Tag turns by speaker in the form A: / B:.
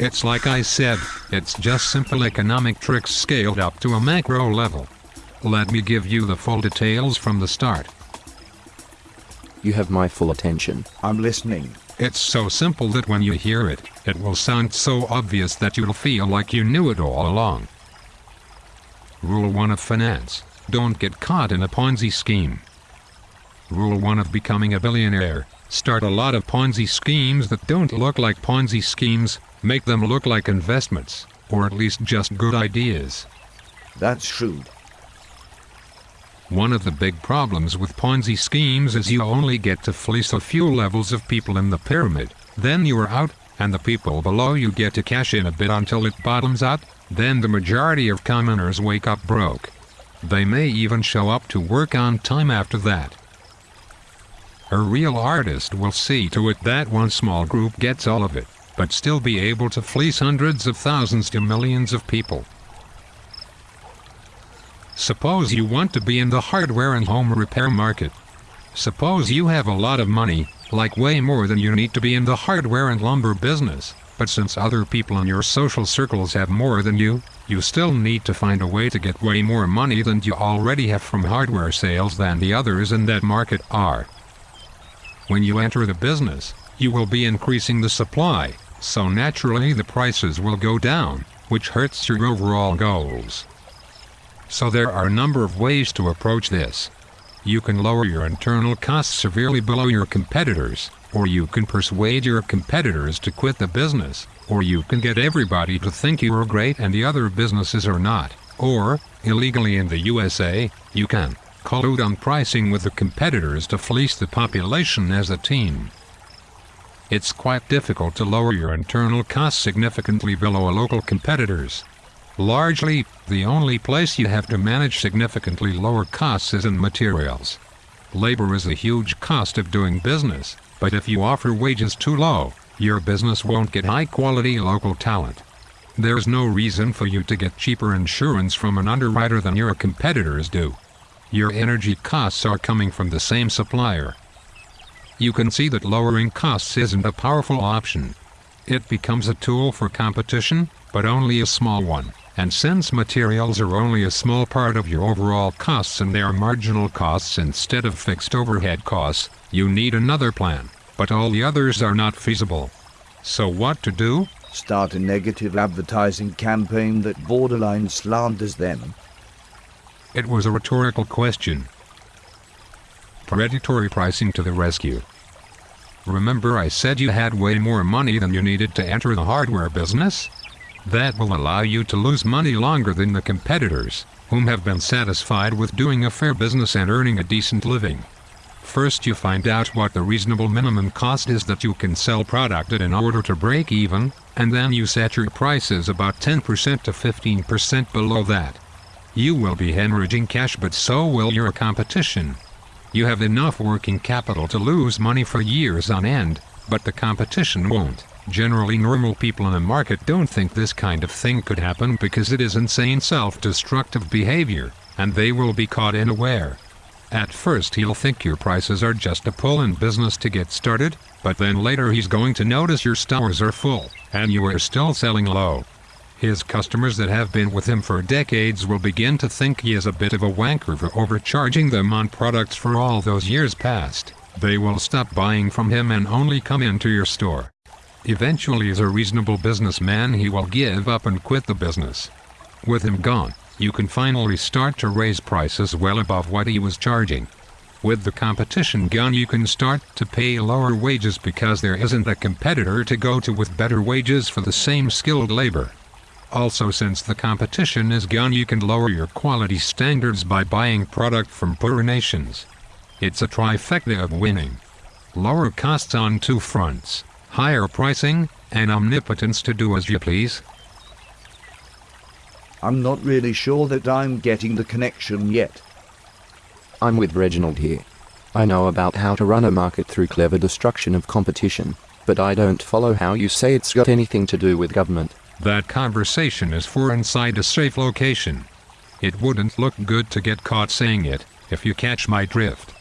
A: It's like I said, it's just simple economic tricks scaled up to a macro level. Let me give you the full details from the start.
B: You have my full attention.
C: I'm listening.
A: It's so simple that when you hear it, it will sound so obvious that you'll feel like you knew it all along. Rule 1 of finance. Don't get caught in a Ponzi scheme. Rule 1 of becoming a billionaire. Start a lot of Ponzi schemes that don't look like Ponzi schemes, make them look like investments, or at least just good ideas.
C: That's shrewd.
A: One of the big problems with Ponzi schemes is you only get to fleece a few levels of people in the pyramid, then you are out, and the people below you get to cash in a bit until it bottoms out, then the majority of commoners wake up broke. They may even show up to work on time after that. A real artist will see to it that one small group gets all of it, but still be able to fleece hundreds of thousands to millions of people. Suppose you want to be in the hardware and home repair market. Suppose you have a lot of money, like way more than you need to be in the hardware and lumber business, but since other people in your social circles have more than you, you still need to find a way to get way more money than you already have from hardware sales than the others in that market are. When you enter the business, you will be increasing the supply, so naturally the prices will go down, which hurts your overall goals. So there are a number of ways to approach this. You can lower your internal costs severely below your competitors, or you can persuade your competitors to quit the business, or you can get everybody to think you are great and the other businesses are not, or, illegally in the USA, you can collude on pricing with the competitors to fleece the population as a team. It's quite difficult to lower your internal costs significantly below a local competitors. Largely, the only place you have to manage significantly lower costs is in materials. Labor is a huge cost of doing business, but if you offer wages too low, your business won't get high-quality local talent. There's no reason for you to get cheaper insurance from an underwriter than your competitors do. Your energy costs are coming from the same supplier. You can see that lowering costs isn't a powerful option. It becomes a tool for competition, but only a small one. And since materials are only a small part of your overall costs and they are marginal costs instead of fixed overhead costs, you need another plan, but all the others are not feasible. So what to do?
C: Start a negative advertising campaign that borderline slanders them.
A: It was a rhetorical question. Predatory pricing to the rescue. Remember I said you had way more money than you needed to enter the hardware business? That will allow you to lose money longer than the competitors, whom have been satisfied with doing a fair business and earning a decent living. First you find out what the reasonable minimum cost is that you can sell product at in order to break even, and then you set your prices about 10% to 15% below that. You will be hemorrhaging cash but so will your competition. You have enough working capital to lose money for years on end, but the competition won't. Generally normal people in a market don't think this kind of thing could happen because it is insane self-destructive behavior, and they will be caught unaware. At first he'll think your prices are just a pull in business to get started, but then later he's going to notice your stores are full, and you are still selling low. His customers that have been with him for decades will begin to think he is a bit of a wanker for overcharging them on products for all those years past. They will stop buying from him and only come into your store. Eventually as a reasonable businessman he will give up and quit the business. With him gone, you can finally start to raise prices well above what he was charging. With the competition gone you can start to pay lower wages because there isn't a competitor to go to with better wages for the same skilled labor. Also since the competition is gone you can lower your quality standards by buying product from poorer nations. It's a trifecta of winning. Lower costs on two fronts higher pricing, and omnipotence to do as you please?
C: I'm not really sure that I'm getting the connection yet.
B: I'm with Reginald here. I know about how to run a market through clever destruction of competition, but I don't follow how you say it's got anything to do with government.
A: That conversation is for inside a safe location. It wouldn't look good to get caught saying it, if you catch my drift.